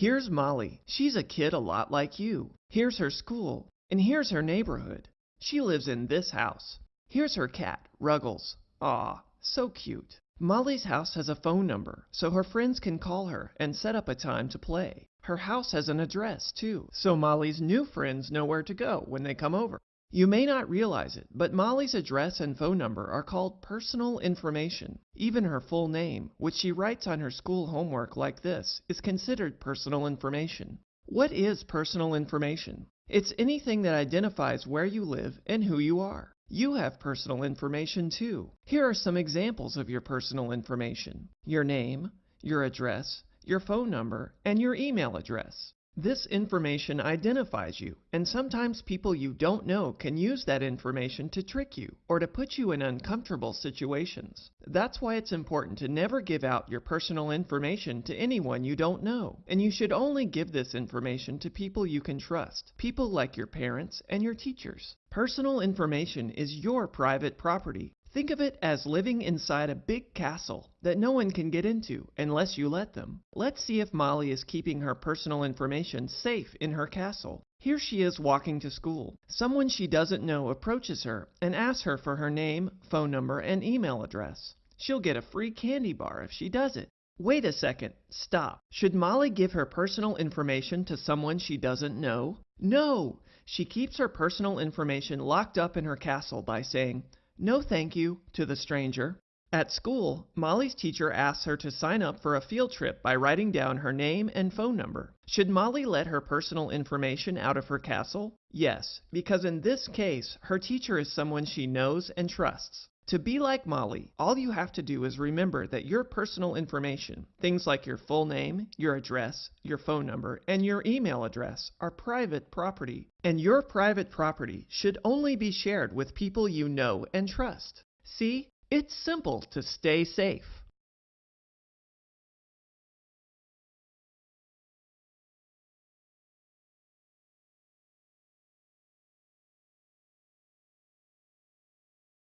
Here's Molly. She's a kid a lot like you. Here's her school. And here's her neighborhood. She lives in this house. Here's her cat, Ruggles. Aw, so cute. Molly's house has a phone number, so her friends can call her and set up a time to play. Her house has an address, too, so Molly's new friends know where to go when they come over. You may not realize it, but Molly's address and phone number are called personal information. Even her full name, which she writes on her school homework like this, is considered personal information. What is personal information? It's anything that identifies where you live and who you are. You have personal information too. Here are some examples of your personal information. Your name, your address, your phone number, and your email address. This information identifies you, and sometimes people you don't know can use that information to trick you or to put you in uncomfortable situations. That's why it's important to never give out your personal information to anyone you don't know, and you should only give this information to people you can trust, people like your parents and your teachers. Personal information is your private property, Think of it as living inside a big castle that no one can get into unless you let them. Let's see if Molly is keeping her personal information safe in her castle. Here she is walking to school. Someone she doesn't know approaches her and asks her for her name, phone number, and email address. She'll get a free candy bar if she does it. Wait a second. Stop. Should Molly give her personal information to someone she doesn't know? No! She keeps her personal information locked up in her castle by saying, no thank you to the stranger. At school, Molly's teacher asks her to sign up for a field trip by writing down her name and phone number. Should Molly let her personal information out of her castle? Yes, because in this case, her teacher is someone she knows and trusts. To be like Molly, all you have to do is remember that your personal information, things like your full name, your address, your phone number, and your email address, are private property. And your private property should only be shared with people you know and trust. See, it's simple to stay safe.